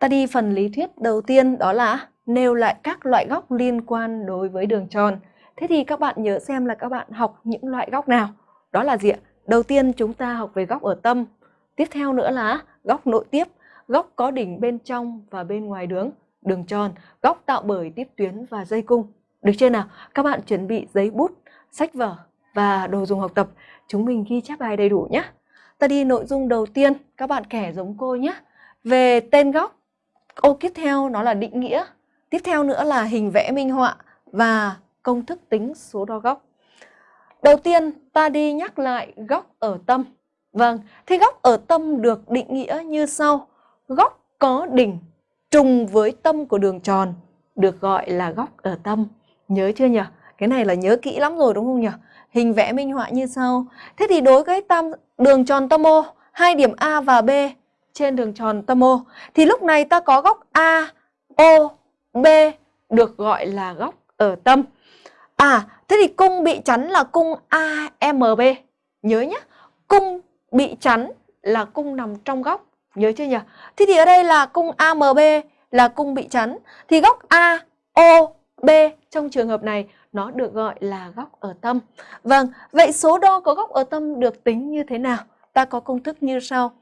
Ta đi phần lý thuyết đầu tiên đó là nêu lại các loại góc liên quan đối với đường tròn. Thế thì các bạn nhớ xem là các bạn học những loại góc nào. Đó là gì ạ? Đầu tiên chúng ta học về góc ở tâm. Tiếp theo nữa là góc nội tiếp, góc có đỉnh bên trong và bên ngoài đường, đường tròn, góc tạo bởi tiếp tuyến và dây cung. Được chưa nào? Các bạn chuẩn bị giấy bút, sách vở và đồ dùng học tập. Chúng mình ghi chép bài đầy đủ nhé. Ta đi nội dung đầu tiên, các bạn kẻ giống cô nhé. Về tên góc, ô tiếp theo nó là định nghĩa. Tiếp theo nữa là hình vẽ minh họa và công thức tính số đo góc. Đầu tiên ta đi nhắc lại góc ở tâm. Vâng, thì góc ở tâm được định nghĩa như sau. Góc có đỉnh trùng với tâm của đường tròn được gọi là góc ở tâm. Nhớ chưa nhỉ? Cái này là nhớ kỹ lắm rồi đúng không nhỉ? Hình vẽ minh họa như sau. Thế thì đối với tam đường tròn tâm O, hai điểm A và B trên đường tròn tâm O thì lúc này ta có góc A, O, B được gọi là góc ở tâm. À, thế thì cung bị chắn là cung AMB. Nhớ nhé, cung bị chắn là cung nằm trong góc. Nhớ chưa nhỉ? Thế thì ở đây là cung AMB là cung bị chắn. Thì góc A, O, B trong trường hợp này nó được gọi là góc ở tâm. Vâng, vậy số đo có góc ở tâm được tính như thế nào? Ta có công thức như sau.